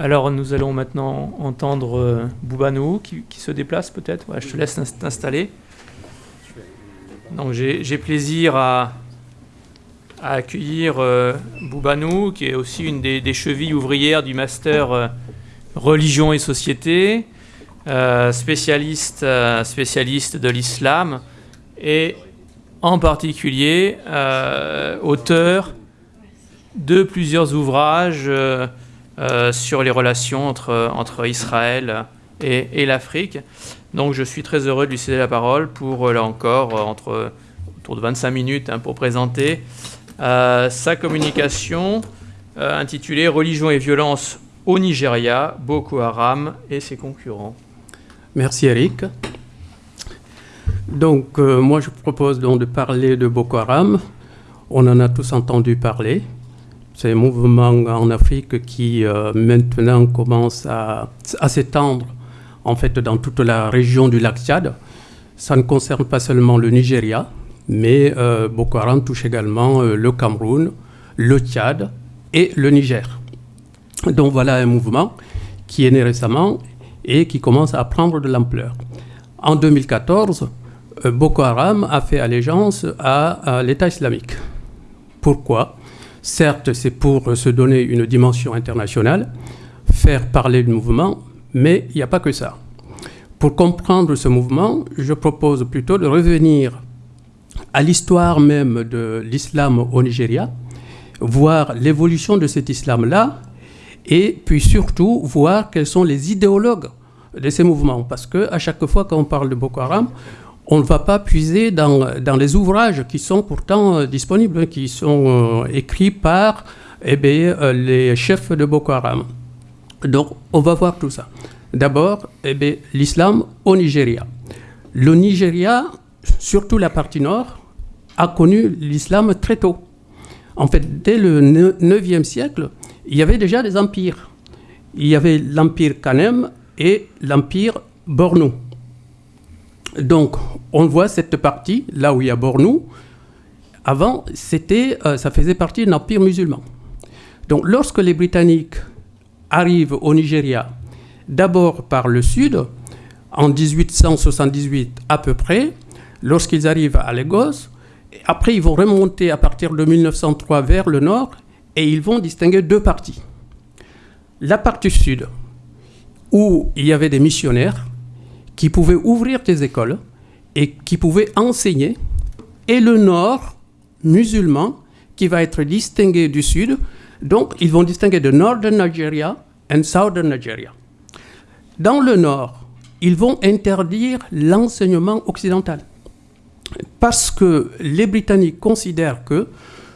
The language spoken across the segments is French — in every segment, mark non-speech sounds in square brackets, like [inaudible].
Alors nous allons maintenant entendre euh, Boubanou qui, se déplace peut-être. je te laisse t'installer. Donc j'ai plaisir à, accueillir euh, Boubanou, qui est aussi une des, chevilles ouvrières du master euh, religion et société, spécialiste de l'islam et en particulier auteur de plusieurs ouvrages euh, sur les relations entre, entre Israël et, l'Afrique. Donc je suis très heureux de lui céder la parole pour, euh, là encore, euh, entre, autour de 25 minutes hein, pour présenter sa communication intitulée Religion et violence au Nigeria, Boko Haram et ses concurrents. Merci Eric. Donc moi je propose donc de parler de Boko Haram. On en a tous entendu parler. C'est un mouvement en Afrique qui euh, maintenant commence à, s'étendre en fait dans toute la région du lac Tchad. Ça ne concerne pas seulement le Nigeria, mais euh, Boko Haram touche également euh, le Cameroun, le Tchad et le Niger. Donc voilà un mouvement qui est né récemment et qui commence à prendre de l'ampleur. En 2014, Boko Haram a fait allégeance à l'État islamique. Pourquoi? Certes, c'est pour se donner une dimension internationale, faire parler du mouvement, mais il n'y a pas que ça. Pour comprendre ce mouvement, je propose plutôt de revenir à l'histoire même de l'islam au Nigeria, voir l'évolution de cet islam-là, et puis surtout voir quels sont les idéologues de ces mouvements. Parce qu'à chaque fois qu'on parle de Boko Haram, on ne va pas puiser dans, dans, les ouvrages qui sont pourtant euh, disponibles, qui sont euh, écrits par eh bien, euh, les chefs de Boko Haram. Donc, on va voir tout ça. D'abord, eh l'islam au Nigeria. Le Nigeria, surtout la partie nord, a connu l'islam très tôt. En fait, dès le 9e siècle, il y avait déjà des empires. Il y avait l'empire Kanem et l'empire Bornou. Donc, on voit cette partie, là où il y a Bornou. Avant, c'était, euh, ça faisait partie d'un empire musulman. Donc, lorsque les Britanniques arrivent au Nigeria, d'abord par le sud, en 1878 à peu près, lorsqu'ils arrivent à Lagos, après ils vont remonter à partir de 1903 vers le nord et ils vont distinguer deux parties. La partie sud, où il y avait des missionnaires, qui pouvaient ouvrir des écoles et qui pouvaient enseigner, et le nord musulman qui va être distingué du sud. Donc, ils vont distinguer de Northern Nigeria et Southern Nigeria. Dans le nord, ils vont interdire l'enseignement occidental parce que les Britanniques considèrent que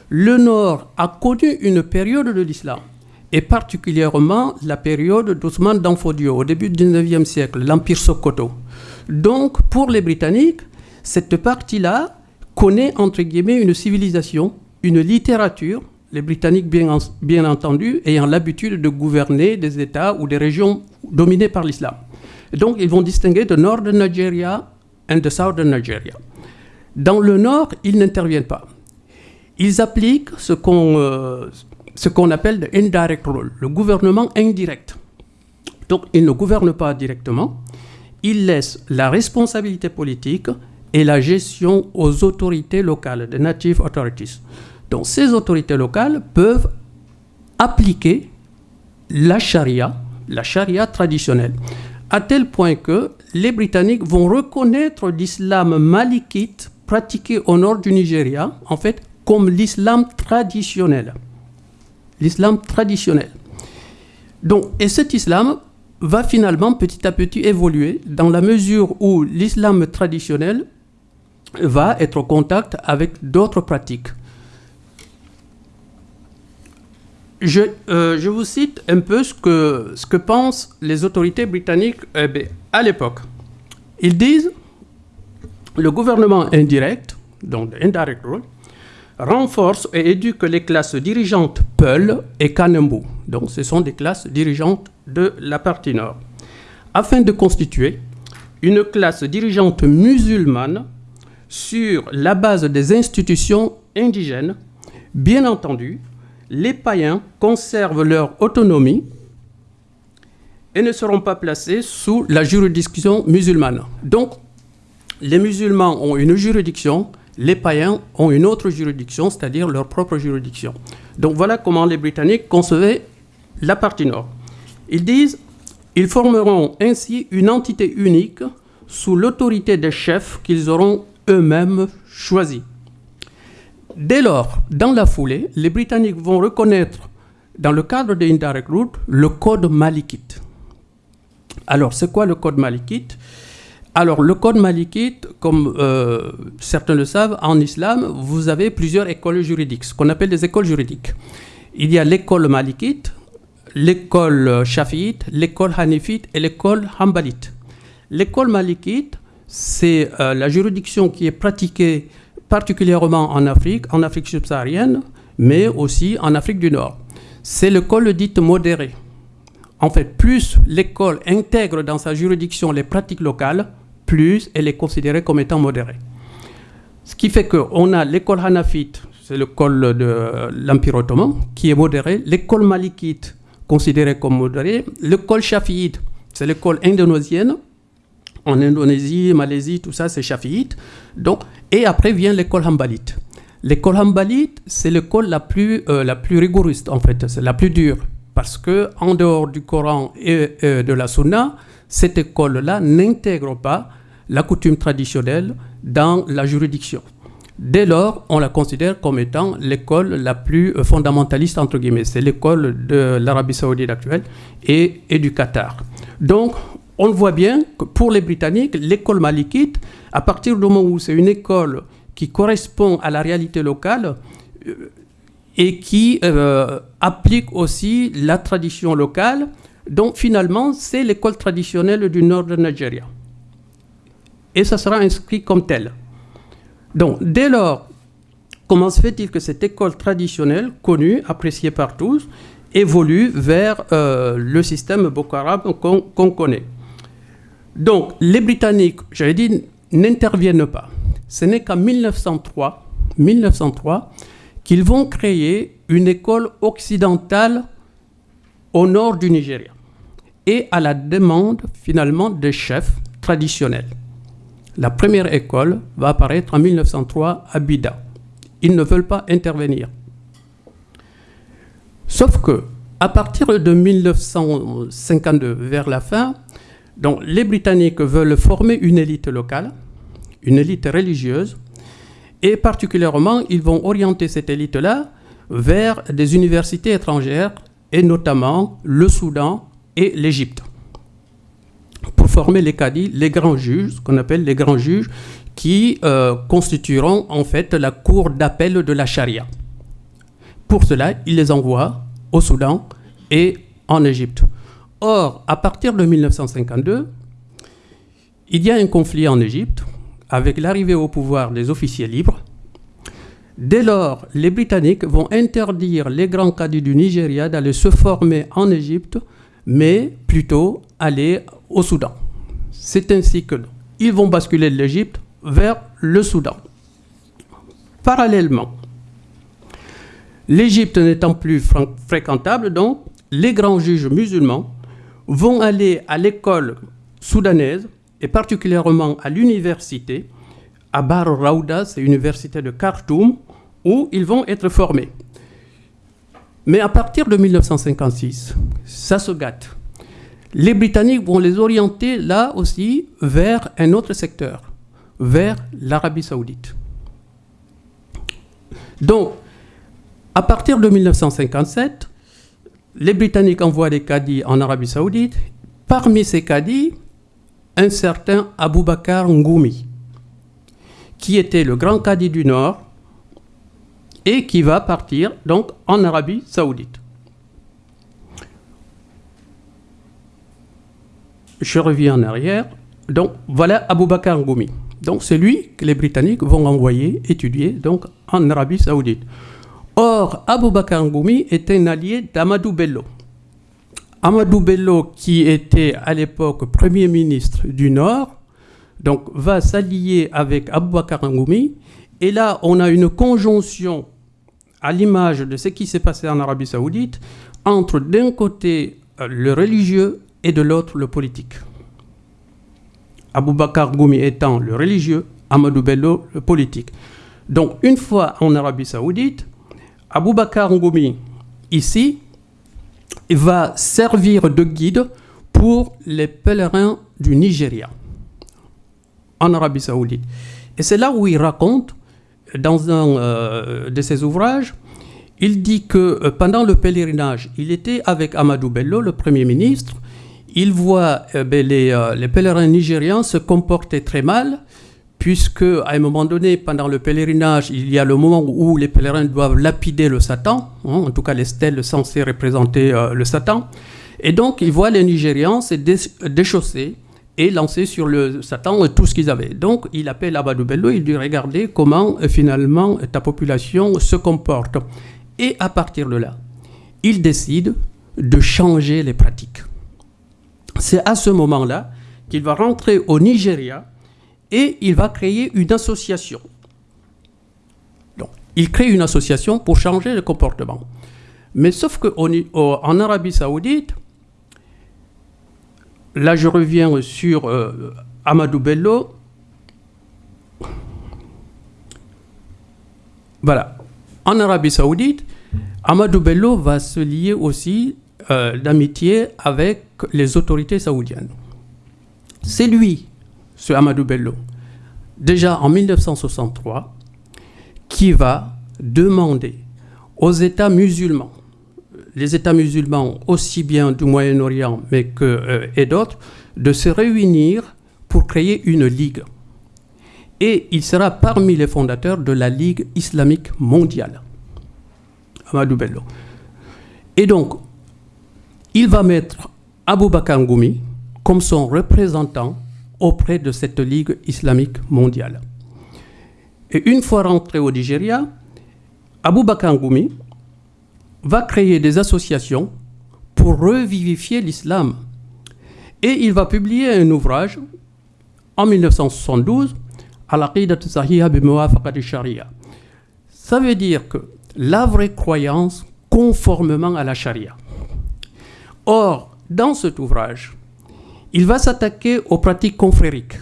le nord a connu une période de l'islam et particulièrement la période d'Ousmane Danfodio, au début du 19e siècle, l'Empire Sokoto. Donc, pour les Britanniques, cette partie-là connaît, entre guillemets, une civilisation, une littérature, les Britanniques, bien, bien entendu, ayant l'habitude de gouverner des États ou des régions dominées par l'islam. Donc, ils vont distinguer de Northern Nigeria et de Southern Nigeria. Dans le nord, ils n'interviennent pas. Ils appliquent ce qu'on euh, ce qu'on appelle le indirect rule, le gouvernement indirect. Donc, il ne gouverne pas directement, il laisse la responsabilité politique et la gestion aux autorités locales, des native authorities. Donc, ces autorités locales peuvent appliquer la charia, la charia traditionnelle, à tel point que les Britanniques vont reconnaître l'islam malikite pratiqué au nord du Nigeria, en fait, comme l'islam traditionnel l'islam traditionnel. Donc, et cet islam va finalement petit à petit évoluer dans la mesure où l'islam traditionnel va être en contact avec d'autres pratiques. Je, euh, je, vous cite un peu ce que, ce que pensent les autorités britanniques eh ben, à l'époque. Ils disent le gouvernement indirect, donc indirect rule, renforce et éduque les classes dirigeantes Peul et Kanembu. Donc ce sont des classes dirigeantes de la partie nord. Afin de constituer une classe dirigeante musulmane sur la base des institutions indigènes, bien entendu, les païens conservent leur autonomie et ne seront pas placés sous la juridiction musulmane. Donc, les musulmans ont une juridiction, les païens ont une autre juridiction, c'est-à-dire leur propre juridiction. Donc voilà comment les Britanniques concevaient la partie nord. Ils disent, ils formeront ainsi une entité unique sous l'autorité des chefs qu'ils auront eux-mêmes choisis. Dès lors, dans la foulée, les Britanniques vont reconnaître, dans le cadre de Indirect Route, le code malikite. Alors, c'est quoi le code malikite Alors, le code malikite, comme euh, certains le savent, en islam, vous avez plusieurs écoles juridiques, ce qu'on appelle des écoles juridiques. Il y a l'école malikite, l'école shafiite, l'école hanifite et l'école hanbalite. L'école malikite, c'est euh, la juridiction qui est pratiquée particulièrement en Afrique, en Afrique subsaharienne, mais aussi en Afrique du Nord. C'est l'école dite modérée. En fait, plus l'école intègre dans sa juridiction les pratiques locales, plus elle est considérée comme étant modérée. Ce qui fait qu'on a l'école hanafite, c'est l'école de l'Empire ottoman, qui est modérée, l'école malikite, considérée comme modérée, l'école shafiite, c'est l'école indonésienne, en Indonésie, Malaisie, tout ça, c'est chafiite. Donc, et après vient l'école hambalite. L'école hambalite, c'est l'école la plus euh, la plus rigoureuse en fait, c'est la plus dure parce que en dehors du Coran et de la Sunna, cette école-là n'intègre pas la coutume traditionnelle dans la juridiction. Dès lors, on la considère comme étant l'école la plus euh, fondamentaliste, entre guillemets. C'est l'école de l'Arabie saoudite actuelle et, du Qatar. Donc, on voit bien que pour les Britanniques, l'école malikite, à partir du moment où c'est une école qui correspond à la réalité locale euh, et qui euh, applique aussi la tradition locale, donc finalement, c'est l'école traditionnelle du nord de Nigeria. Et ça sera inscrit comme tel. Donc, dès lors, comment se fait-il que cette école traditionnelle, connue, appréciée par tous, évolue vers euh, le système Boko Haram qu'on connaît? Donc, les Britanniques, j'avais dit, n'interviennent pas. Ce n'est qu'en 1903, 1903 qu'ils vont créer une école occidentale au nord du Nigeria et à la demande finalement des chefs traditionnels. La première école va apparaître en 1903 à Bida. Ils ne veulent pas intervenir. Sauf que, à partir de 1952, vers la fin, donc les Britanniques veulent former une élite locale, une élite religieuse, et particulièrement, ils vont orienter cette élite-là vers des universités étrangères, et notamment le Soudan et l'Égypte, pour former les cadis, les grands juges, qu'on appelle les grands juges, qui euh, constitueront en fait la cour d'appel de la charia. Pour cela, ils les envoient au Soudan et en Égypte. Or, à partir de 1952, il y a un conflit en Égypte avec l'arrivée au pouvoir des officiers libres. Dès lors, les Britanniques vont interdire les grands cadis du Nigeria d'aller se former en Égypte, mais plutôt aller au Soudan. C'est ainsi que ils vont basculer de l'Égypte vers le Soudan. Parallèlement, l'Égypte n'étant plus fréquentable, donc les grands juges musulmans vont aller à l'école soudanaise et particulièrement à l'université, à Bar Raouda, c'est l'université de Khartoum, où ils vont être formés. Mais à partir de 1956, ça se gâte. Les Britanniques vont les orienter là aussi vers un autre secteur, vers l'Arabie saoudite. Donc, à partir de 1957, les Britanniques envoient des caddies en Arabie Saoudite. Parmi ces caddies, un certain Abou Bakr Ngoumi, qui était le grand cadi du Nord et qui va partir donc en Arabie Saoudite. Je reviens en arrière. Donc voilà Abou Bakr. Donc c'est lui que les Britanniques vont envoyer étudier donc en Arabie Saoudite. Or, Abou Bakr Ngoumi est un allié d'Amadou Bello. Amadou Bello, qui était à l'époque Premier ministre du Nord, donc va s'allier avec Abou Bakr. Et là, on a une conjonction à l'image de ce qui s'est passé en Arabie Saoudite entre d'un côté euh, le religieux et de l'autre le politique. Aboubakar Goumi étant le religieux, Amadou Bello le politique. Donc une fois en Arabie saoudite, Aboubakar Ngoumi, ici, va servir de guide pour les pèlerins du Nigeria, en Arabie saoudite. Et c'est là où il raconte, dans un euh, de ses ouvrages, il dit que euh, pendant le pèlerinage, il était avec Amadou Bello, le Premier ministre. Il voit euh, ben, les, pèlerins nigérians se comporter très mal, puisque à un moment donné, pendant le pèlerinage, il y a le moment où les pèlerins doivent lapider le Satan, hein, en tout cas les stèles censées représenter le Satan. Et donc, il voit les Nigérians se déchausser et lancer sur le Satan tout ce qu'ils avaient. Donc, il appelle Abadou Bello, il dit Regardez comment euh, finalement ta population se comporte. Et à partir de là, il décide de changer les pratiques. C'est à ce moment-là qu'il va rentrer au Nigeria et il va créer une association. Donc, il crée une association pour changer le comportement. Mais sauf qu'en Arabie Saoudite, là je reviens sur euh, Amadou Bello. Voilà. En Arabie Saoudite, Amadou Bello va se lier aussi euh, d'amitié avec les autorités saoudiennes. C'est lui, ce Amadou Bello, déjà en 1963, qui va demander aux États musulmans les États musulmans, aussi bien du Moyen-Orient mais que, euh, et d'autres, de se réunir pour créer une ligue. Et il sera parmi les fondateurs de la Ligue islamique mondiale, Amadou Bello. Et donc, il va mettre Abou Bakr Ngoumi comme son représentant auprès de cette Ligue islamique mondiale. Et une fois rentré au Nigeria, Abou Bakr Ngoumi va créer des associations pour revivifier l'islam. Et il va publier un ouvrage en 1972, Al-Aqidat Sahiha Sharia. Ça veut dire que la vraie croyance conformément à la charia. Or, dans cet ouvrage, il va s'attaquer aux pratiques confrériques.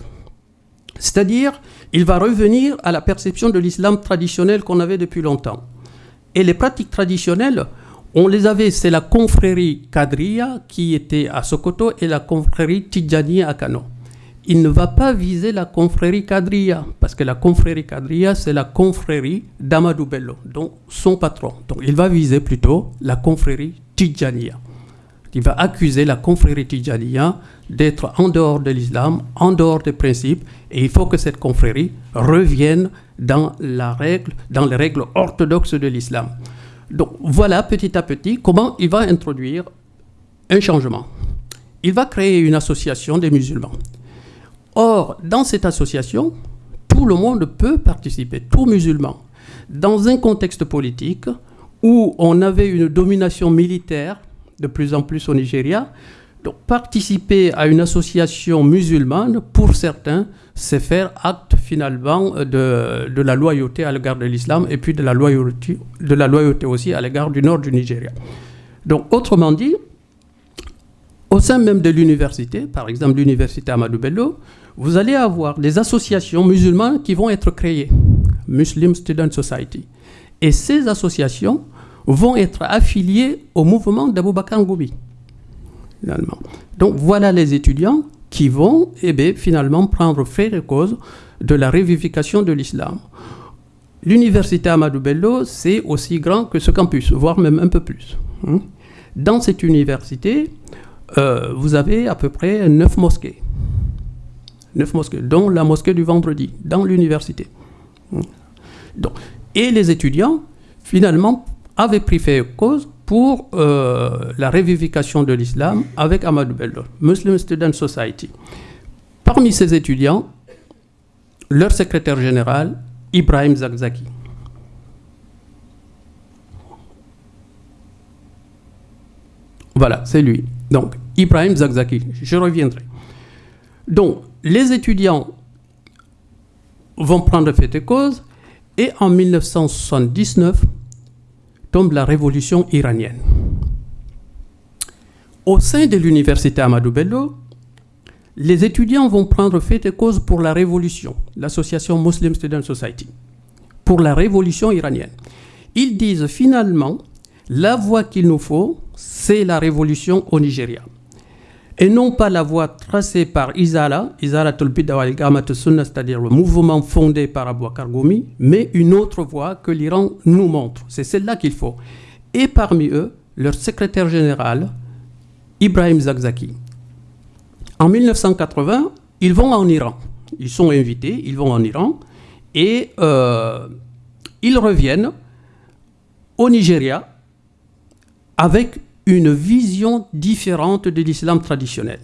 C'est-à-dire, il va revenir à la perception de l'islam traditionnel qu'on avait depuis longtemps. Et les pratiques traditionnelles, on les avait, c'est la confrérie Kadria qui était à Sokoto et la confrérie Tidjani à Kano. Il ne va pas viser la confrérie Kadria, parce que la confrérie Kadria, c'est la confrérie d'Amadou Bello, donc son patron. Donc il va viser plutôt la confrérie Tidjania. Il va accuser la confrérie Tidjania d'être en dehors de l'islam, en dehors des principes, et il faut que cette confrérie revienne dans, la les règles orthodoxes de l'islam. Donc voilà petit à petit comment il va introduire un changement. Il va créer une association des musulmans. Or, dans cette association, tout le monde peut participer, tout musulman. Dans un contexte politique où on avait une domination militaire de plus en plus au Nigeria, donc participer à une association musulmane, pour certains, c'est faire acte finalement de, de, la loyauté à l'égard de l'islam et puis de la, loyauté, de la loyauté aussi à l'égard du nord du Nigeria. Donc autrement dit, au sein même de l'université, par exemple l'université Amadou Bello, vous allez avoir des associations musulmanes qui vont être créées, Muslim Student Society. Et ces associations vont être affiliées au mouvement d'Abou Bakr. Donc voilà les étudiants qui vont eh finalement prendre fait de cause de la révivification de l'islam. L'université Amadou Bello, c'est aussi grand que ce campus, voire même un peu plus. Hein. Dans cette université, euh, vous avez à peu près neuf mosquées. Neuf mosquées, dont la mosquée du vendredi, dans l'université. Hein. et les étudiants, finalement, avaient pris fait cause pour euh, la révivification de l'islam avec Ahmad Bello, Muslim Student Society. Parmi ces étudiants, leur secrétaire général, Ibrahim Zakzaki. Voilà, c'est lui. Donc, Ibrahim Zakzaki, je reviendrai. Donc, les étudiants vont prendre fait et cause, et en 1979, tombe la révolution iranienne. au sein de l'université Amadou Bello, les étudiants vont prendre fait et cause pour la révolution, l'association Muslim Student Society, pour la révolution iranienne. Ils disent finalement, la voie qu'il nous faut, c'est la révolution au Nigeria. Et non pas la voie tracée par Izala, Izala Sunna, c'est-à-dire le mouvement fondé par Abou Goumi, mais une autre voie que l'Iran nous montre. C'est celle-là qu'il faut. Et parmi eux, leur secrétaire général, Ibrahim Zakzaki. En 1980, ils vont en Iran. Ils sont invités, ils vont en Iran et euh, ils reviennent au Nigeria avec une vision différente de l'islam traditionnel.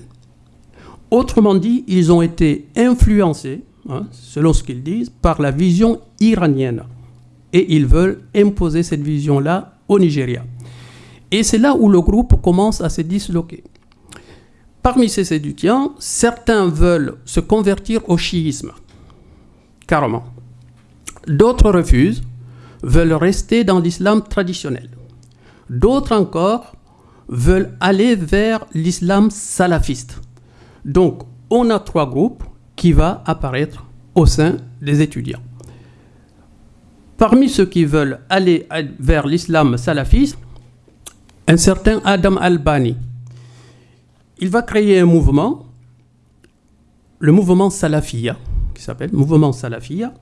Autrement dit, ils ont été influencés, hein, selon ce qu'ils disent, par la vision iranienne. Et ils veulent imposer cette vision-là au Nigeria. Et c'est là où le groupe commence à se disloquer. Parmi ces étudiants, certains veulent se convertir au chiisme, carrément. D'autres refusent, veulent rester dans l'islam traditionnel. D'autres encore veulent aller vers l'islam salafiste. Donc, on a trois groupes qui vont apparaître au sein des étudiants. Parmi ceux qui veulent aller vers l'islam salafiste, un certain Adam Albani. Il va créer un mouvement, le mouvement Salafia, qui s'appelle Mouvement Salafia,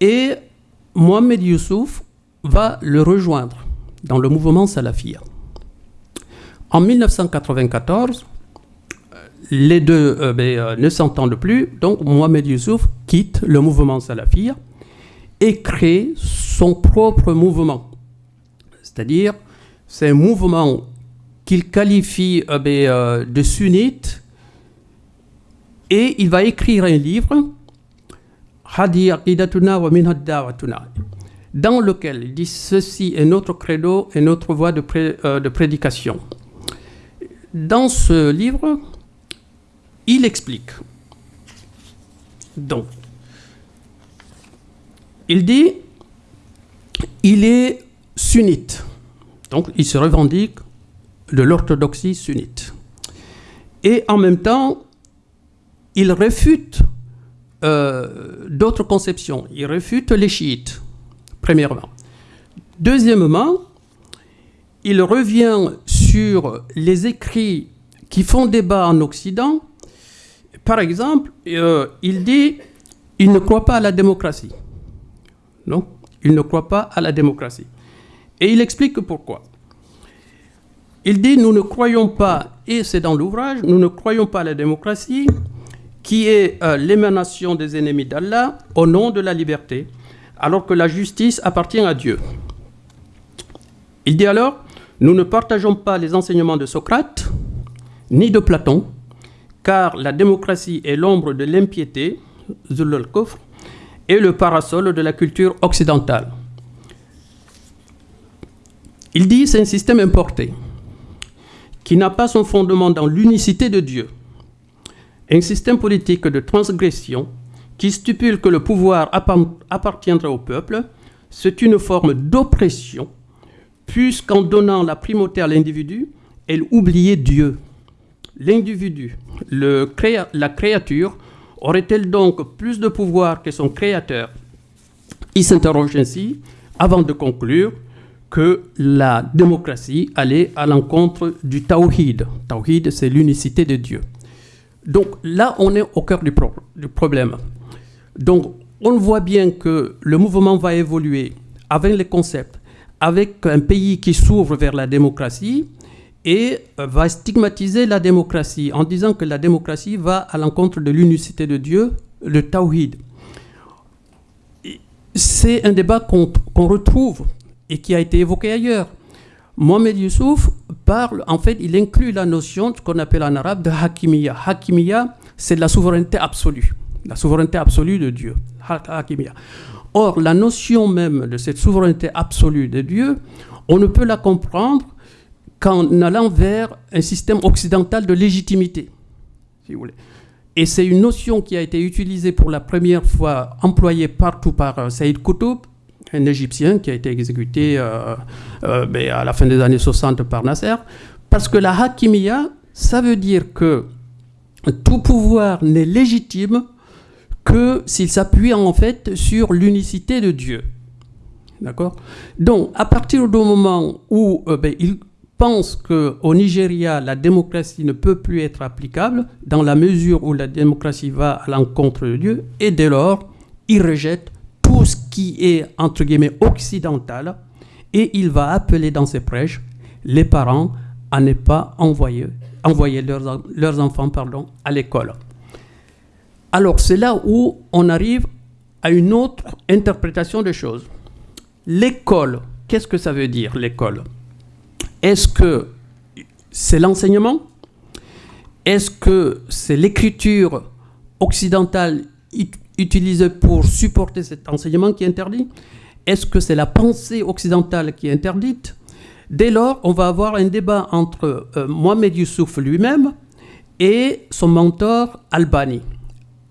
et Mohamed Youssouf va le rejoindre dans le mouvement Salafia. En 1994, les deux euh, ben, euh, ne s'entendent plus, donc Mohamed Youssouf quitte le mouvement Salafia et crée son propre mouvement. C'est-à-dire, c'est un mouvement qu'il qualifie euh, ben, de sunnite et il va écrire un livre, Hadi Aqidatuna wa dans lequel il dit ceci est notre credo et notre voie de prédication. Dans ce livre, il explique. Donc, il dit, il est sunnite. Donc, il se revendique de l'orthodoxie sunnite. Et en même temps, il réfute euh, d'autres conceptions. Il réfute les chiites, premièrement. Deuxièmement, il revient sur les écrits qui font débat en Occident. Par exemple, euh, il dit il ne croit pas à la démocratie. Non, il ne croit pas à la démocratie. Et il explique pourquoi. Il dit nous ne croyons pas, et c'est dans l'ouvrage, nous ne croyons pas à la démocratie qui est euh, l'émanation des ennemis d'Allah au nom de la liberté, alors que la justice appartient à Dieu. Il dit alors, nous ne partageons pas les enseignements de Socrate ni de Platon, car la démocratie est l'ombre de l'impiété, et le parasol de la culture occidentale. Il dit c'est un système importé qui n'a pas son fondement dans l'unicité de Dieu. Un système politique de transgression qui stipule que le pouvoir appartiendra au peuple, c'est une forme d'oppression puisqu'en donnant la primauté à l'individu, elle oubliait Dieu. L'individu, la créature, aurait-elle donc plus de pouvoir que son créateur? Il s'interroge ainsi avant de conclure que la démocratie allait à l'encontre du tawhid. Tawhid, c'est l'unicité de Dieu. Donc là, on est au cœur du, du problème. Donc on voit bien que le mouvement va évoluer avec les concepts, avec un pays qui s'ouvre vers la démocratie et va stigmatiser la démocratie en disant que la démocratie va à l'encontre de l'unicité de Dieu, le tawhid. C'est un débat qu'on retrouve et qui a été évoqué ailleurs. Mohamed Youssouf parle, en fait, il inclut la notion de ce qu'on appelle en arabe de hakimiya. Hakimiya, c'est la souveraineté absolue, la souveraineté absolue de Dieu. Hakimiya. Or, la notion même de cette souveraineté absolue de Dieu, on ne peut la comprendre qu'en allant vers un système occidental de légitimité, si vous voulez. Et c'est une notion qui a été utilisée pour la première fois, employée partout par euh, Saïd Koutoub, un Égyptien qui a été exécuté euh, euh, à la fin des années 60 par Nasser, Parce que la hakimiya, ça veut dire que tout pouvoir n'est légitime que s'il s'appuie en fait sur l'unicité de Dieu. D'accord? Donc, à partir du moment où euh, ben, il pense qu'au Nigeria, la démocratie ne peut plus être applicable, dans la mesure où la démocratie va à l'encontre de Dieu, et dès lors, il rejette tout ce qui est, entre guillemets, occidental, et il va appeler dans ses prêches les parents à ne pas envoyer, leurs, leurs enfants pardon, à l'école. Alors c'est là où on arrive à une autre interprétation des choses. L'école, qu'est-ce que ça veut dire l'école? Est-ce que c'est l'enseignement? Est-ce que c'est l'écriture occidentale utilisée pour supporter cet enseignement qui est interdit? Est-ce que c'est la pensée occidentale qui est interdite? Dès lors, on va avoir un débat entre euh, Mohamed Youssouf lui-même et son mentor Albani.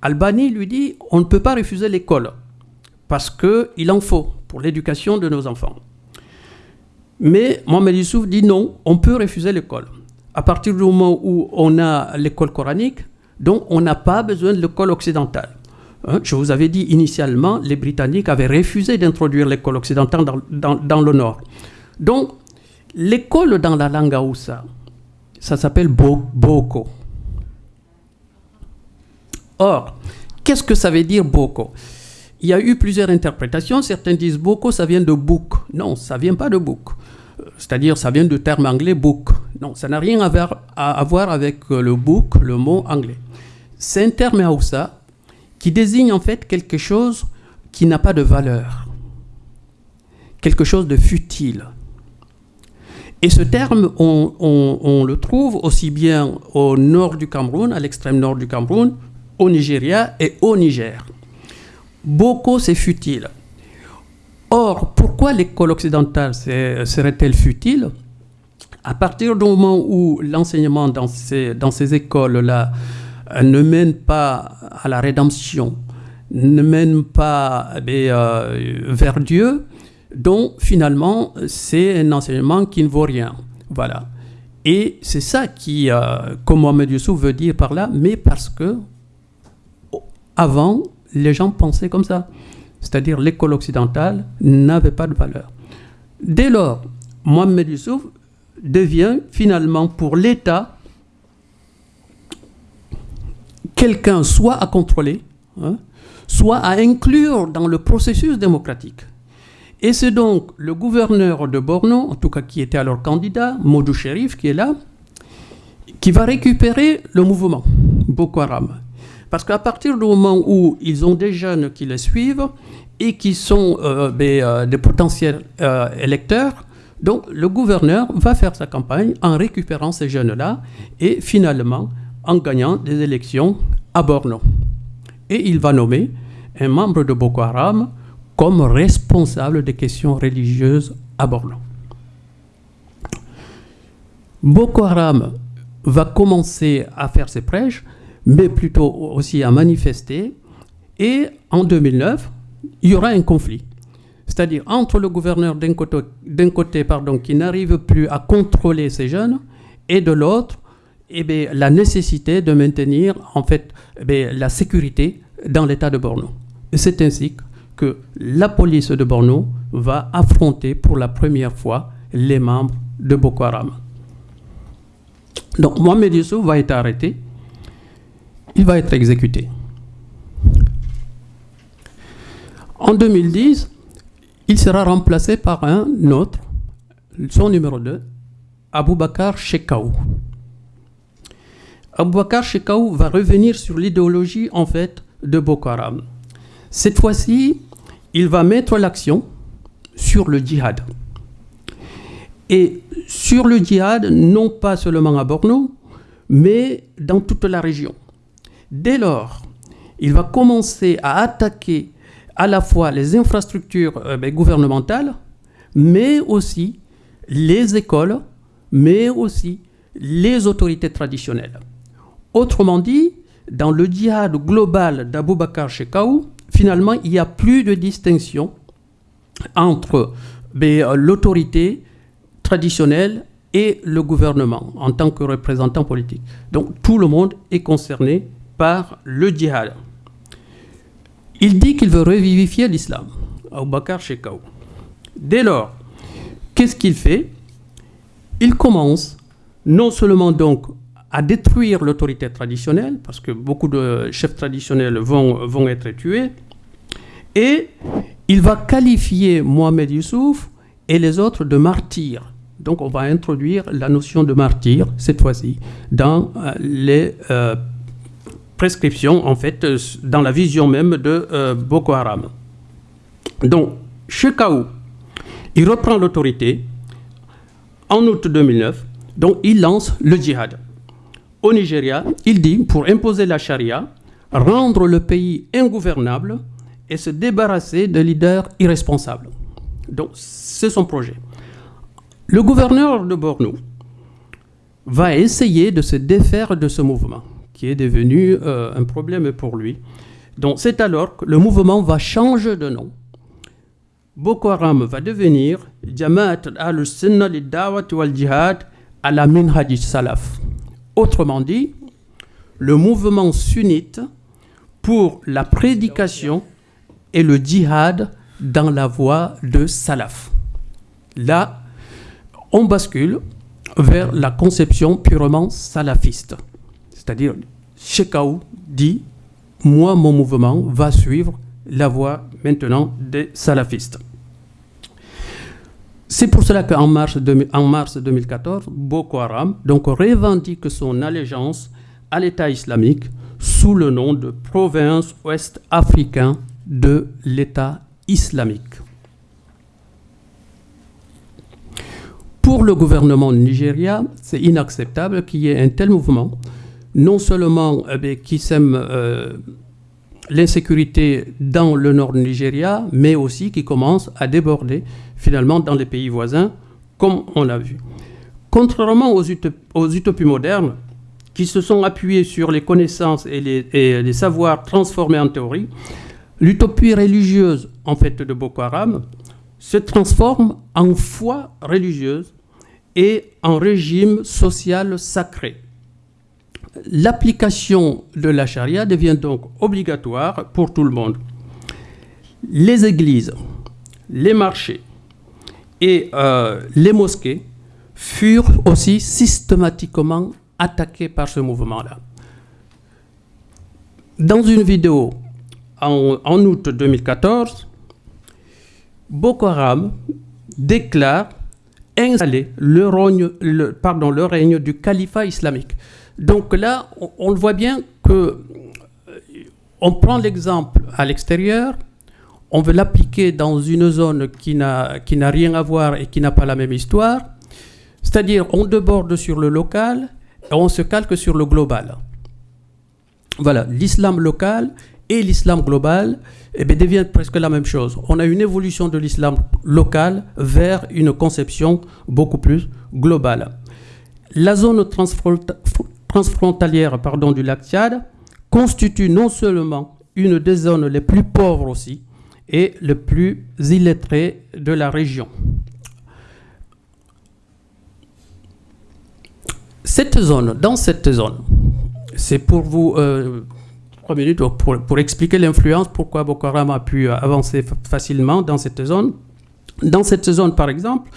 Albani lui dit on ne peut pas refuser l'école parce qu'il en faut pour l'éducation de nos enfants. Mais Mohamed Youssouf dit non, on peut refuser l'école. À partir du moment où on a l'école coranique, donc on n'a pas besoin de l'école occidentale. Hein, je vous avais dit initialement, les Britanniques avaient refusé d'introduire l'école occidentale dans, dans, le Nord. Donc, L'école dans la langue Aoussa, ça s'appelle Boko. Or, qu'est-ce que ça veut dire Boko? Il y a eu plusieurs interprétations. Certains disent Boko, ça vient de book. Non, ça vient pas de book. Euh, c'est-à-dire, ça vient du terme anglais book. Non, ça n'a rien à voir, avec euh, le book, le mot anglais. C'est un terme Aoussa qui désigne en fait quelque chose qui n'a pas de valeur, quelque chose de futile et ce terme, on, le trouve aussi bien au nord du Cameroun, à l'extrême nord du Cameroun, au Nigeria et au Niger. Boko, c'est futile. Or, pourquoi l'école occidentale serait-elle futile? À partir du moment où l'enseignement dans ces, dans ces écoles-là euh, ne mène pas à la rédemption, ne mène pas eh euh, vers Dieu, donc finalement c'est un enseignement qui ne vaut rien. Voilà. Et c'est ça qui, euh, comme Mohamed Youssouf veut dire par là, mais parce que avant, les gens pensaient comme ça. C'est-à-dire l'école occidentale n'avait pas de valeur. Dès lors, Mohamed Youssouf devient finalement pour l'État quelqu'un soit à contrôler, hein, soit à inclure dans le processus démocratique. Et c'est donc le gouverneur de Borno, en tout cas qui était alors candidat, Modou Sherif, qui est là, qui va récupérer le mouvement Boko Haram. Parce qu'à partir du moment où ils ont des jeunes qui les suivent et qui sont euh, des, euh, potentiels euh, électeurs, donc le gouverneur va faire sa campagne en récupérant ces jeunes-là et finalement en gagnant des élections à Borno. Et il va nommer un membre de Boko Haram comme responsable des questions religieuses à Borno. Boko Haram va commencer à faire ses prêches, mais plutôt aussi à manifester. Et en 2009, il y aura un conflit. C'est-à-dire entre le gouverneur d'un côté, pardon, qui n'arrive plus à contrôler ces jeunes et de l'autre, eh la nécessité de maintenir en fait eh la sécurité dans l'état de Borno. C'est ainsi que la police de Borno va affronter pour la première fois les membres de Boko Haram. Donc Mohamed Youssouf va être arrêté, il va être exécuté. En 2010, il sera remplacé par un autre, son numéro 2, Aboubakar Shekaou. Aboubakar Shekaou va revenir sur l'idéologie en fait de Boko Haram. Cette fois-ci, il va mettre l'action sur le djihad. Et sur le djihad, non pas seulement à Borno, mais dans toute la région. Dès lors, il va commencer à attaquer à la fois les infrastructures euh, ben, gouvernementales, mais aussi les écoles, mais aussi les autorités traditionnelles. Autrement dit, dans le djihad global d'Aboubacar Shekaou, finalement, il n'y a plus de distinction entre ben, l'autorité traditionnelle et le gouvernement en tant que représentant politique. Donc tout le monde est concerné par le djihad. Il dit qu'il veut revivifier l'islam, Abu Bakr. Dès lors, qu'est-ce qu'il fait? Il commence non seulement donc à détruire l'autorité traditionnelle, parce que beaucoup de chefs traditionnels vont, vont être tués, et il va qualifier Mohamed Youssouf et les autres de martyrs. Donc on va introduire la notion de martyr, cette fois-ci, dans euh, les euh, prescriptions, en fait, euh, dans la vision même de Boko Haram. Donc, Shekau, il reprend l'autorité en août 2009, donc il lance le djihad. Au Nigeria, il dit, pour imposer la charia, rendre le pays ingouvernable et se débarrasser de leaders irresponsables. Donc, c'est son projet. Le gouverneur de Borno va essayer de se défaire de ce mouvement, qui est devenu euh, un problème pour lui. Donc, c'est alors que le mouvement va changer de nom. Boko Haram va devenir Jamaat al-Sunnah dawat wal-Jihad la Minhaj Salaf. Autrement dit, le mouvement sunnite pour la prédication et le djihad dans la voie de Salaf. Là, on bascule vers la conception purement salafiste. C'est-à-dire, Shekau dit, moi, mon mouvement va suivre la voie maintenant des salafistes. C'est pour cela qu'en mars, mars 2014, Boko Haram revendique son allégeance à l'État islamique sous le nom de province ouest africain de l'État islamique. Pour le gouvernement Nigeria, c'est inacceptable qu'il y ait un tel mouvement, non seulement eh qui sème euh, l'insécurité dans le nord du Nigeria, mais aussi qui commence à déborder finalement dans les pays voisins, comme on l'a vu. Contrairement aux, aux, utopies modernes, qui se sont appuyées sur les connaissances et les, et les savoirs transformés en théorie, L'utopie religieuse, en fait, de Boko Haram se transforme en foi religieuse et en régime social sacré. L'application de la charia devient donc obligatoire pour tout le monde. Les églises, les marchés et euh, les mosquées furent aussi systématiquement attaqués par ce mouvement-là. Dans une vidéo en, août 2014, Boko Haram déclare installer le, règne, du califat islamique. Donc là, on, le voit bien que euh, on prend l'exemple à l'extérieur, on veut l'appliquer dans une zone qui n'a rien à voir et qui n'a pas la même histoire. C'est-à-dire, on déborde sur le local et on se calque sur le global. Voilà, l'islam local et l'islam global eh bien, deviennent presque la même chose. On a une évolution de l'islam local vers une conception beaucoup plus globale. La zone transfrontalière pardon, du lac Tchad constitue non seulement une des zones les plus pauvres aussi, et les plus illettrées de la région. Cette zone, dans cette zone, c'est pour vous euh, trois minutes pour, pour expliquer l'influence, pourquoi Boko Haram a pu avancer facilement dans cette zone. Dans cette zone, par exemple,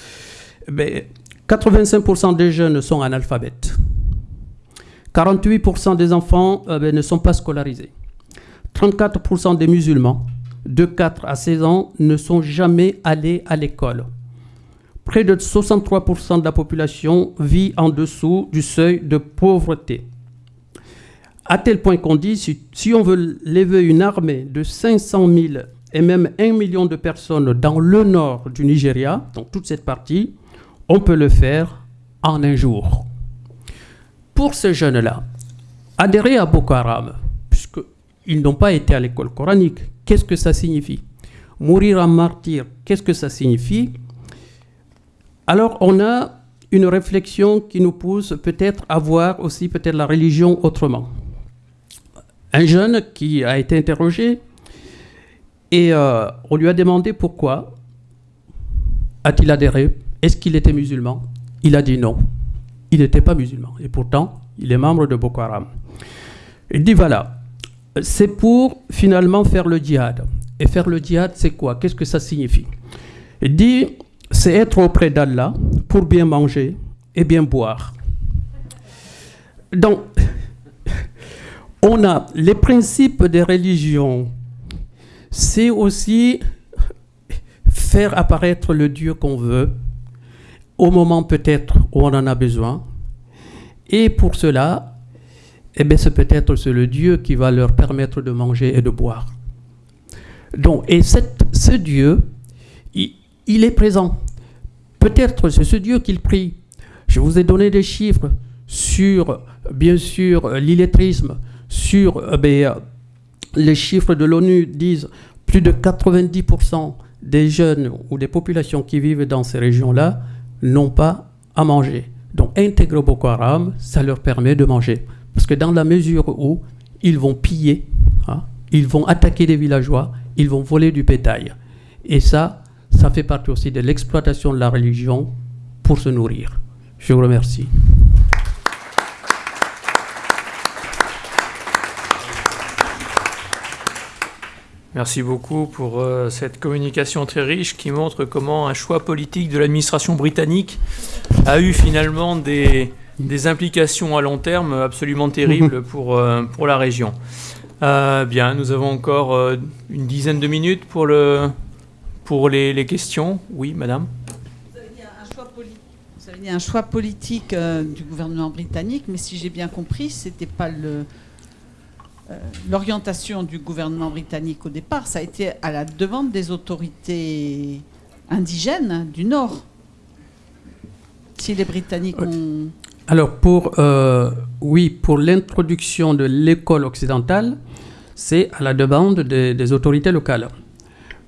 85% ben, des jeunes sont analphabètes. 48% des enfants euh, ben, ne sont pas scolarisés. 34% des musulmans de 4 à 16 ans ne sont jamais allés à l'école. Près de 63% de la population vit en dessous du seuil de pauvreté à tel point qu'on dit, si, on veut lever une armée de 500 000 et même 1 million de personnes dans le nord du Nigeria, dans toute cette partie, on peut le faire en un jour. Pour ces jeunes-là, adhérer à Boko Haram, puisqu'ils n'ont pas été à l'école coranique, qu'est-ce que ça signifie? Mourir en martyr, qu'est-ce que ça signifie? Alors on a une réflexion qui nous pousse peut-être à voir aussi peut-être la religion autrement un jeune qui a été interrogé et euh, on lui a demandé pourquoi a-t-il adhéré, est-ce qu'il était musulman? il a dit non. Il n'était pas musulman. Et pourtant, il est membre de Boko Haram. Il dit voilà, c'est pour finalement faire le djihad. Et faire le djihad, c'est quoi? Qu'est-ce que ça signifie? Il dit c'est être auprès d'Allah pour bien manger et bien boire. Donc, [laughs] on a les principes des religions. C'est aussi faire apparaître le Dieu qu'on veut, au moment peut-être où on en a besoin. Et pour cela, eh c'est peut-être le Dieu qui va leur permettre de manger et de boire. Donc, et ce Dieu, il, est présent. Peut-être c'est ce Dieu qu'il prie. Je vous ai donné des chiffres sur, bien sûr, l'illettrisme, sur eh les chiffres de l'ONU disent plus de 90% des jeunes ou des populations qui vivent dans ces régions-là n'ont pas à manger. Donc intégrer Boko Haram, ça leur permet de manger. Parce que dans la mesure où ils vont piller, hein, ils vont attaquer des villageois, ils vont voler du bétail. Et ça, ça fait partie aussi de l'exploitation de la religion pour se nourrir. Je vous remercie. Merci beaucoup pour euh, cette communication très riche qui montre comment un choix politique de l'administration britannique a eu finalement des, implications à long terme absolument terribles [laughs] pour, euh, pour la région. Euh, bien, nous avons encore une dizaine de minutes pour, le, pour les, questions. Oui, madame Vous avez dit un choix, politique du gouvernement britannique, mais si j'ai bien compris, ce n'était pas le euh, l'orientation du gouvernement britannique au départ, ça a été à la demande des autorités indigènes du Nord. Si les Britanniques ont... Alors, pour, euh, oui, pour l'introduction de l'école occidentale, c'est à la demande des, autorités locales.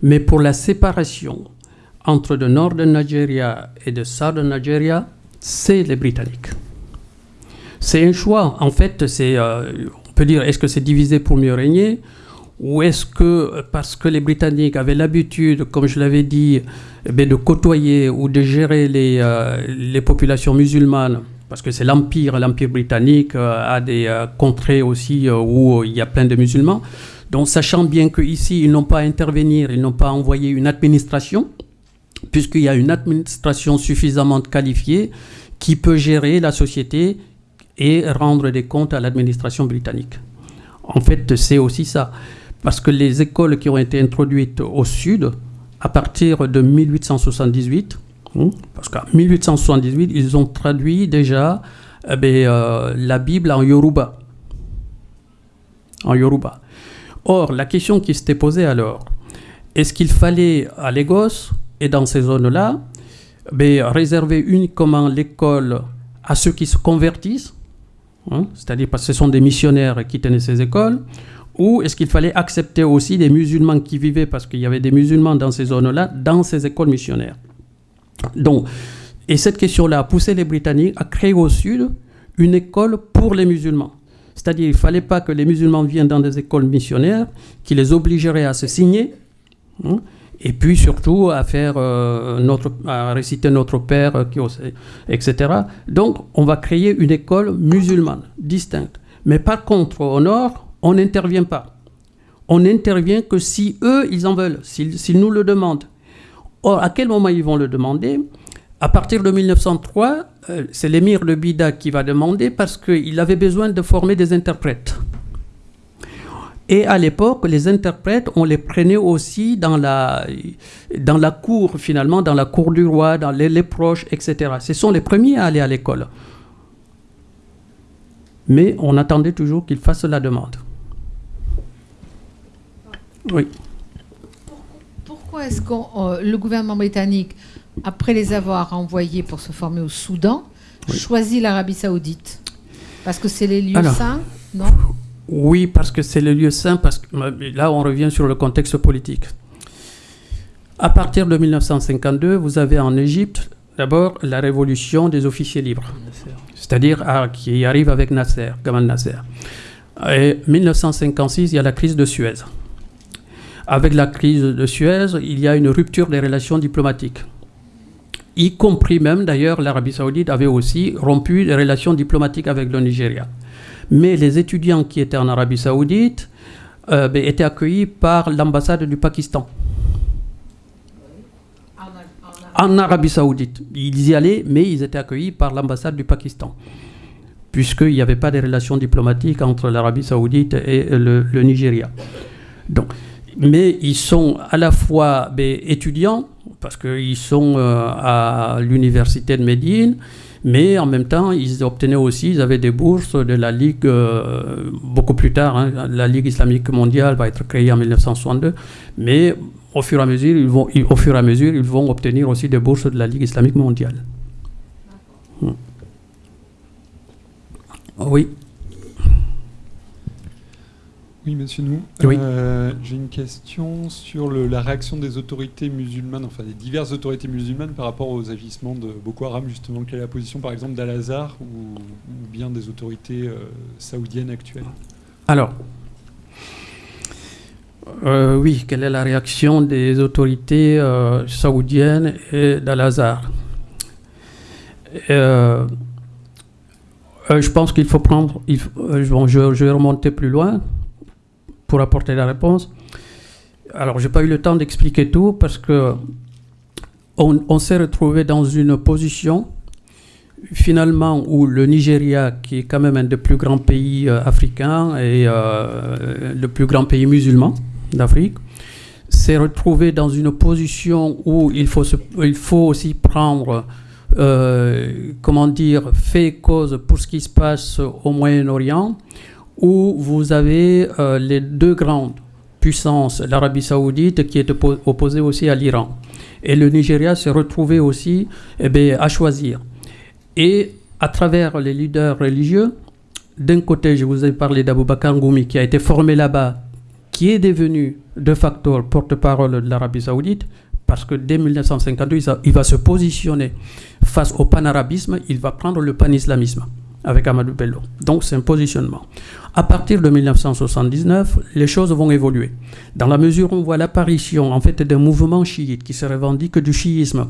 Mais pour la séparation entre le nord de Nigeria et le sud de Nigeria, c'est les Britanniques. C'est un choix. En fait, c'est, euh, peut dire est-ce que c'est divisé pour mieux régner ou est-ce que parce que les Britanniques avaient l'habitude, comme je l'avais dit, eh de côtoyer ou de gérer les, euh, les populations musulmanes, parce que c'est l'empire, l'empire britannique euh, a des euh, contrées aussi où il y a plein de musulmans. Donc sachant bien qu'ici, ils n'ont pas à intervenir, ils n'ont pas à envoyer une administration, puisqu'il y a une administration suffisamment qualifiée qui peut gérer la société et rendre des comptes à l'administration britannique. En fait, c'est aussi ça. Parce que les écoles qui ont été introduites au sud, à partir de 1878, hein, parce qu'en 1878, ils ont traduit déjà eh ben, euh, la Bible en Yoruba. En Yoruba. Or, la question qui s'était posée alors, est-ce qu'il fallait à Lagos et dans ces zones-là ben, réserver uniquement l'école à ceux qui se convertissent Hein, c'est-à-dire parce que ce sont des missionnaires qui tenaient ces écoles, ou est-ce qu'il fallait accepter aussi des musulmans qui vivaient, parce qu'il y avait des musulmans dans ces zones-là, dans ces écoles missionnaires? Donc, et cette question-là a poussé les Britanniques à créer au sud une école pour les musulmans. C'est-à-dire qu'il ne fallait pas que les musulmans viennent dans des écoles missionnaires qui les obligeraient à se signer. Hein, et puis surtout à faire euh, notre, à réciter notre Père, euh, etc. Donc, on va créer une école musulmane distincte. Mais par contre, au nord, on n'intervient pas. On n'intervient que si eux, ils en veulent, s'ils nous le demandent. Or, à quel moment ils vont le demander? À partir de 1903, euh, c'est l'émir de Bida qui va demander parce qu'il avait besoin de former des interprètes. Et à l'époque, les interprètes, on les prenait aussi dans la, dans la cour, finalement, dans la cour du roi, dans les, les proches, etc. Ce sont les premiers à aller à l'école. Mais on attendait toujours qu'ils fassent la demande. Oui. Pourquoi est-ce que euh, le gouvernement britannique, après les avoir envoyés pour se former au Soudan, choisit l'Arabie saoudite? Parce que c'est les lieux saints, non? oui, parce que c'est le lieu saint, parce que là on revient sur le contexte politique. À partir de 1952, vous avez en Égypte d'abord la révolution des officiers libres, c'est-à-dire ah, qui arrive avec Nasser, Gamal Nasser. Et 1956, il y a la crise de Suez. Avec la crise de Suez, il y a une rupture des relations diplomatiques. y compris même d'ailleurs l'Arabie saoudite avait aussi rompu les relations diplomatiques avec le Nigeria. Mais les étudiants qui étaient en Arabie saoudite euh, ben, étaient accueillis par l'ambassade du Pakistan. En Arabie saoudite. Ils y allaient, mais ils étaient accueillis par l'ambassade du Pakistan puisqu'il n'y avait pas de relations diplomatiques entre l'Arabie saoudite et le, Nigeria. Donc, mais ils sont à la fois ben, étudiants, parce qu'ils sont euh, à l'université de Médine, mais en même temps, ils obtenaient aussi, ils avaient des bourses de la Ligue, euh, beaucoup plus tard, hein, la Ligue islamique mondiale va être créée en 1962, mais au fur et à mesure, ils vont, au fur et à mesure, ils vont obtenir aussi des bourses de la Ligue islamique mondiale. Hmm. Oui. Oui, monsieur nous. Euh, j'ai une question sur la réaction des autorités musulmanes, enfin des diverses autorités musulmanes par rapport aux agissements de Boko Haram, justement. Quelle est la position, par exemple, d'Al-Azhar ou, bien des autorités euh, saoudiennes actuelles? Alors, euh, oui, quelle est la réaction des autorités saoudiennes et d'Al-Azhar? Je pense qu'il faut prendre. je, je, vais remonter plus loin pour apporter la réponse. Alors, j'ai pas eu le temps d'expliquer tout parce que on, s'est retrouvé dans une position finalement où le Nigeria, qui est quand même un des plus grands pays euh, africains et euh, le plus grand pays musulman d'Afrique, s'est retrouvé dans une position où il faut, il faut aussi prendre, euh, comment dire, fait cause pour ce qui se passe au Moyen-Orient, où vous avez euh, les deux grandes puissances, l'Arabie saoudite qui est opposée aussi à l'Iran. Et le Nigeria s'est retrouvé aussi eh à choisir. Et à travers les leaders religieux, d'un côté, je vous ai parlé d'Abou Bakr Ngoumi qui a été formé là-bas, qui est devenu de facto porte-parole de l'Arabie saoudite, parce que dès 1952, il va se positionner face au panarabisme, il va prendre le panislamisme avec Amadou Bello. Donc c'est un positionnement. À partir de 1979, les choses vont évoluer. Dans la mesure où on voit l'apparition en fait d'un mouvement chiite qui se revendique du chiisme,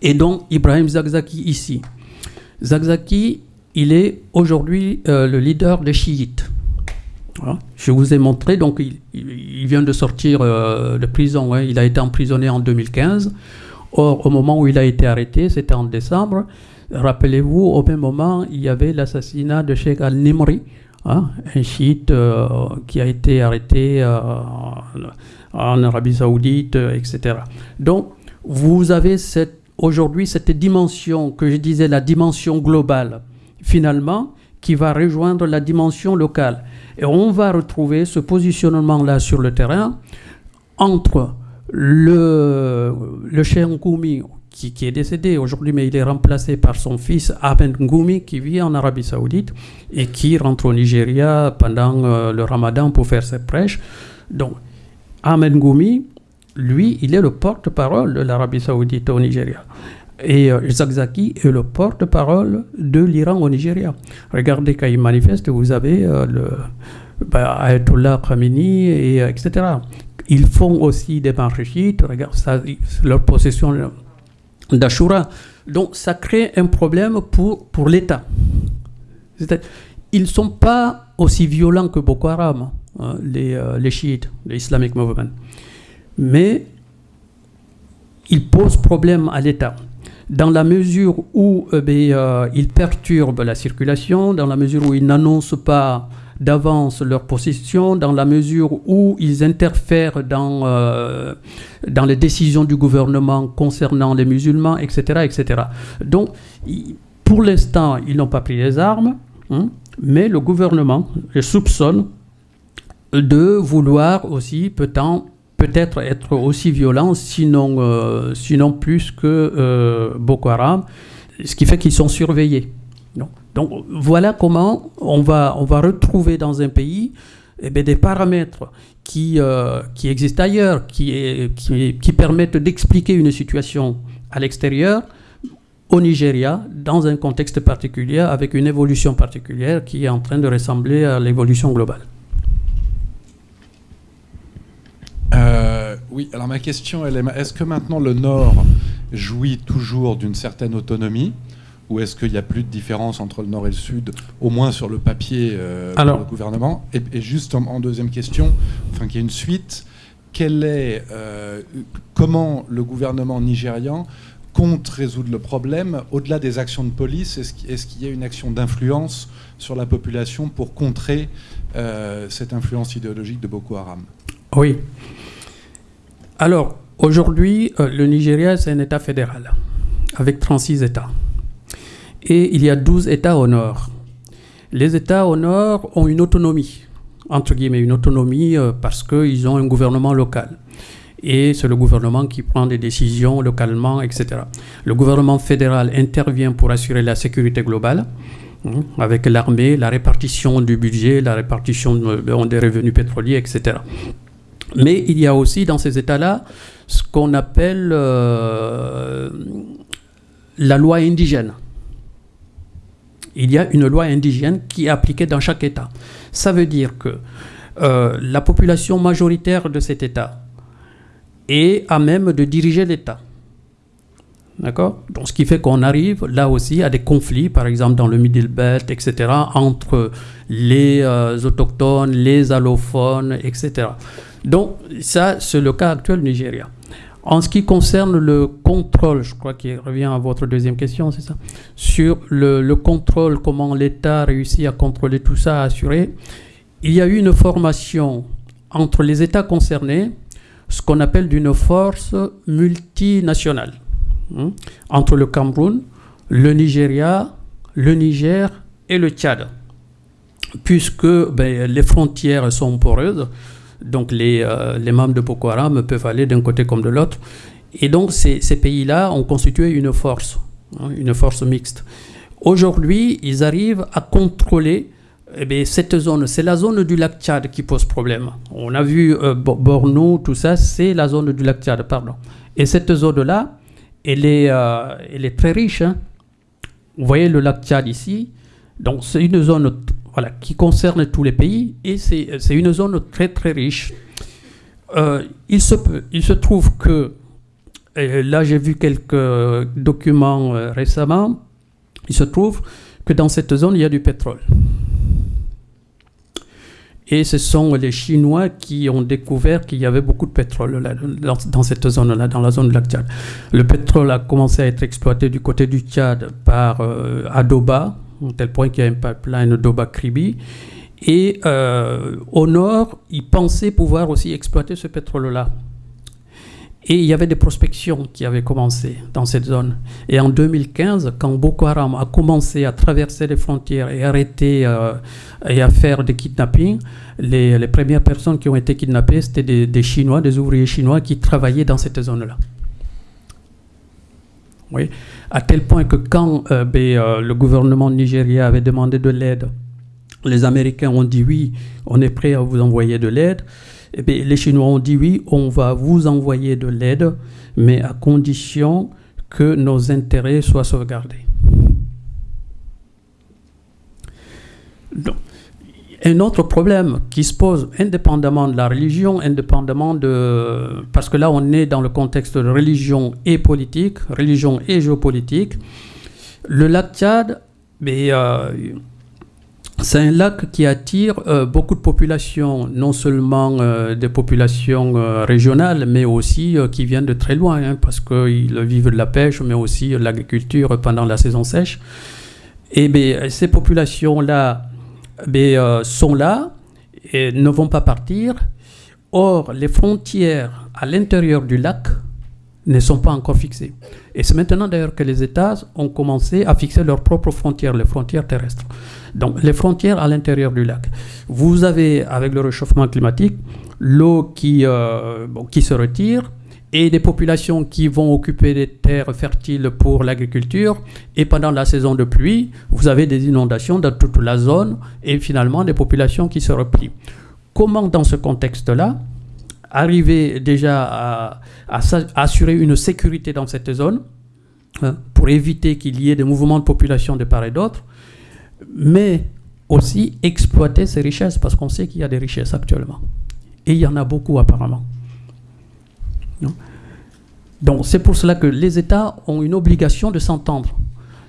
et donc Ibrahim Zagzaki ici. Zagzaki, il est aujourd'hui euh, le leader des chiites. Je vous ai montré, donc il, vient de sortir euh, de prison, hein. il a été emprisonné en 2015. Or, au moment où il a été arrêté, c'était en décembre, Rappelez-vous, au même moment, il y avait l'assassinat de Sheikh al-Nimri, hein, un chiite euh, qui a été arrêté euh, en Arabie Saoudite, euh, etc. Donc, vous avez aujourd'hui cette dimension que je disais, la dimension globale, finalement, qui va rejoindre la dimension locale. Et on va retrouver ce positionnement-là sur le terrain entre le, le Cheikh Qui, est décédé aujourd'hui, mais il est remplacé par son fils Ahmed Ngoumi, qui vit en Arabie Saoudite et qui rentre au Nigeria pendant euh, le ramadan pour faire ses prêches. Donc, Ahmed Ngoumi, lui, il est le porte-parole de l'Arabie Saoudite au Nigeria. Et euh, Zagzaki est le porte-parole de l'Iran au Nigeria. Regardez quand il manifeste, vous avez euh, le bah, Ayatollah Khamenei, et, etc. Ils font aussi des marches chiites, regarde ça, leur possession d'Ashura. Donc ça crée un problème pour, pour l'État. Ils ne sont pas aussi violents que Boko Haram, hein, les, euh, les chiites, les Islamic Movement. Mais ils posent problème à l'État. Dans la mesure où eh euh, ils perturbent la circulation, dans la mesure où ils n'annoncent pas d'avance leur position dans la mesure où ils interfèrent dans, euh, dans les décisions du gouvernement concernant les musulmans, etc. etc. Donc, pour l'instant, ils n'ont pas pris les armes, hein, mais le gouvernement les soupçonne de vouloir aussi peut-être être aussi violent, sinon, euh, sinon plus que euh, Boko Haram, ce qui fait qu'ils sont surveillés. Voilà comment on va, retrouver dans un pays eh des paramètres qui, euh, existent ailleurs, qui, permettent d'expliquer une situation à l'extérieur, au Nigeria, dans un contexte particulier, avec une évolution particulière qui est en train de ressembler à l'évolution globale. Euh, oui, alors ma question, est, est-ce que maintenant le Nord jouit toujours d'une certaine autonomie? Ou est-ce qu'il n'y a plus de différence entre le Nord et le Sud, au moins sur le papier euh, le gouvernement et, juste en, deuxième question, enfin qu'il y ait une suite, est, euh, comment le gouvernement nigérian compte résoudre le problème au-delà des actions de police? Est-ce qu'il y a une action d'influence sur la population pour contrer euh, cette influence idéologique de Boko Haram? Oui. Alors, aujourd'hui, euh, le Nigeria, c'est un État fédéral, avec 36 États et il y a 12 États au nord. Les États au nord ont une autonomie, entre guillemets, une autonomie euh, parce qu'ils ont un gouvernement local. Et c'est le gouvernement qui prend des décisions localement, etc. Le gouvernement fédéral intervient pour assurer la sécurité globale hein, avec l'armée, la répartition du budget, la répartition des revenus pétroliers, etc. Mais il y a aussi dans ces États-là ce qu'on appelle euh, la loi indigène il y a une loi indigène qui est appliquée dans chaque État. Ça veut dire que euh, la population majoritaire de cet État est à même de diriger l'État. D'accord? Ce qui fait qu'on arrive là aussi à des conflits, par exemple dans le Middle Belt, etc., entre les euh, autochtones, les allophones, etc. Donc, ça, c'est le cas actuel Nigeria. En ce qui concerne le contrôle, je crois qu'il revient à votre deuxième question, c'est ça Sur le, contrôle, comment l'État réussit à contrôler tout ça, à assurer, il y a eu une formation entre les États concernés, ce qu'on appelle d'une force multinationale, hein, entre le Cameroun, le Nigeria, le Niger et le Tchad. Puisque ben, les frontières sont poreuses, donc les, euh, les membres de Boko Haram peuvent aller d'un côté comme de l'autre. Et donc ces, ces pays-là ont constitué une force, hein, une force mixte. Aujourd'hui, ils arrivent à contrôler eh cette zone. C'est la zone du lac Tchad qui pose problème. On a vu euh, Borno, tout ça, c'est la zone du lac Tchad, pardon. Et cette zone-là, elle, euh, elle est très riche. Hein. Vous voyez le lac Tchad ici. Donc c'est une zone voilà, qui concerne tous les pays et c'est une zone très très riche. Euh, il, se peut, il se trouve que, là j'ai vu quelques documents euh, récemment, il se trouve que dans cette zone il y a du pétrole. Et ce sont les Chinois qui ont découvert qu'il y avait beaucoup de pétrole dans, cette zone-là, dans la zone de la Tchad. Le pétrole a commencé à être exploité du côté du Tchad par euh, Adoba, à tel point qu'il y a un pipeline d'Oba-Kribi. Et euh, au nord, ils pensaient pouvoir aussi exploiter ce pétrole-là. Et il y avait des prospections qui avaient commencé dans cette zone. Et en 2015, quand Boko Haram a commencé à traverser les frontières et arrêter euh, et à faire des kidnappings, les, premières personnes qui ont été kidnappées, c'était des, Chinois, des ouvriers chinois qui travaillaient dans cette zone-là. Oui à tel point que quand euh, euh, le gouvernement nigérien avait demandé de l'aide, les Américains ont dit oui, on est prêt à vous envoyer de l'aide. Et eh les Chinois ont dit oui, on va vous envoyer de l'aide, mais à condition que nos intérêts soient sauvegardés. Donc, un autre problème qui se pose indépendamment de la religion, indépendamment de... Parce que là, on est dans le contexte de religion et politique, religion et géopolitique. Le lac Tchad, euh, c'est un lac qui attire euh, beaucoup de populations, non seulement euh, des populations régionales, mais aussi qui viennent de très loin, hein, parce qu'ils vivent de la pêche, mais aussi de l'agriculture pendant la saison sèche. Et bien, ces populations-là euh, sont là et ne vont pas partir. Or, les frontières à l'intérieur du lac ne sont pas encore fixées. Et c'est maintenant d'ailleurs que les États ont commencé à fixer leurs propres frontières, les frontières terrestres. Donc, les frontières à l'intérieur du lac. Vous avez, avec le réchauffement climatique, l'eau qui, euh, qui se retire, et des populations qui vont occuper des terres fertiles pour l'agriculture. Et pendant la saison de pluie, vous avez des inondations dans toute la zone et finalement des populations qui se replient. Comment, dans ce contexte-là, arriver déjà à, assurer une sécurité dans cette zone hein, pour éviter qu'il y ait des mouvements de population de part et d'autre, mais aussi exploiter ces richesses parce qu'on sait qu'il y a des richesses actuellement. Et il y en a beaucoup apparemment. Donc c'est pour cela que les États ont une obligation de s'entendre.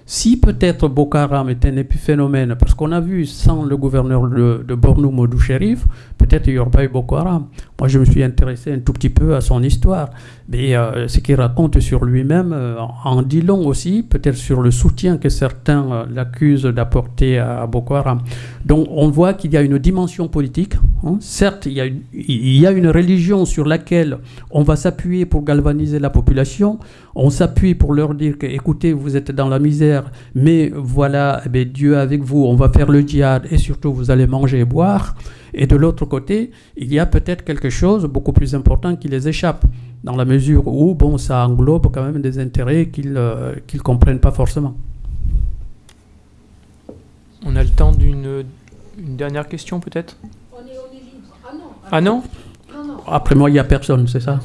Si peut-être Boko Haram est un épiphénomène, parce qu'on a vu sans le gouverneur de, de Bornou, Modou Sherif, peut-être il n'y aurait pas eu Boko Haram. Moi, je me suis intéressé un tout petit peu à son histoire. Mais euh, ce qu'il raconte sur lui-même euh, en dit long aussi, peut-être sur le soutien que certains euh, l'accusent d'apporter à, Boko Haram. Donc on voit qu'il y a une dimension politique. Hein. Certes, il y, a une, religion sur laquelle on va s'appuyer pour galvaniser la population. On s'appuie pour leur dire que, écoutez, vous êtes dans la misère, mais voilà, eh Dieu avec vous, on va faire le djihad et surtout vous allez manger et boire. Et de l'autre côté, il y a peut-être quelque chose beaucoup plus important qui les échappe, dans la mesure où bon, ça englobe quand même des intérêts qu'ils ne euh, comprennent pas forcément. On a le temps d'une dernière question peut-être? On est, libre. Ah non Ah non, Après moi, il n'y a personne, c'est ça?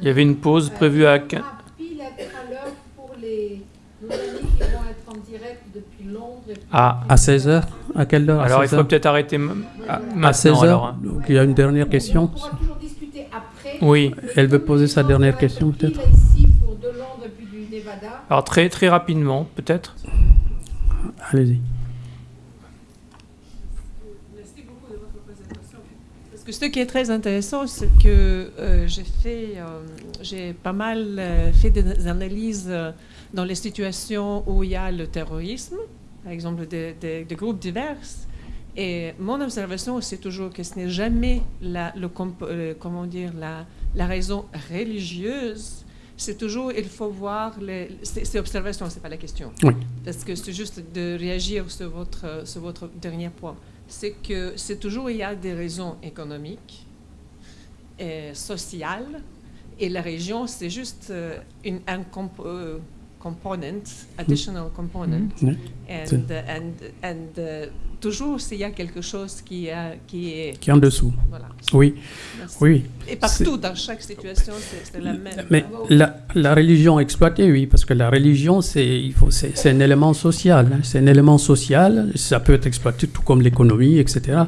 Il y avait une pause prévue à... pour les nos amis qui vont être en direct depuis Londres. Ah, à 16h À quelle heure? Alors il faut peut-être arrêter à, 16 heures? Hein. Donc il y a une dernière question. On pourra toujours discuter après. Oui. Elle veut poser sa dernière question peut-être? Alors très très rapidement peut-être. Allez-y. Merci beaucoup de votre présentation. Parce que ce qui est très intéressant, c'est que euh, j'ai fait, euh, j'ai pas mal euh, fait des analyses dans les situations où il y a le terrorisme, par exemple des, groupes divers. Et mon observation, c'est toujours que ce n'est jamais la, le, euh, comment dire, la, la raison religieuse. C'est toujours, il faut voir, les, c'est observation, c'est pas la question. Oui. Parce que c'est juste de réagir sur votre, sur votre dernier point. C'est que c'est toujours, il y a des raisons économiques et sociales, et la région, c'est juste euh, une, un, euh, component, additional component. Mm. And, and, and uh, toujours s'il y a quelque chose qui, a, qui est... Qui est en dessous. Voilà. Oui. oui. Et partout, dans chaque situation, c'est la même. Mais la, la, religion exploitée, oui, parce que la religion, c'est un élément social. Hein. C'est un élément social, ça peut être exploité tout comme l'économie, etc.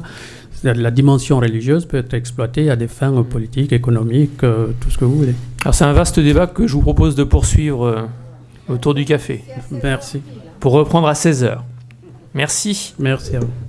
La dimension religieuse peut être exploitée à des fins politiques, économiques, euh, tout ce que vous voulez. Alors c'est un vaste débat que je vous propose de poursuivre euh, autour du café. Merci. Pour reprendre à 16h. Merci. Merci à vous.